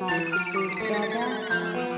Bye, sweet brother.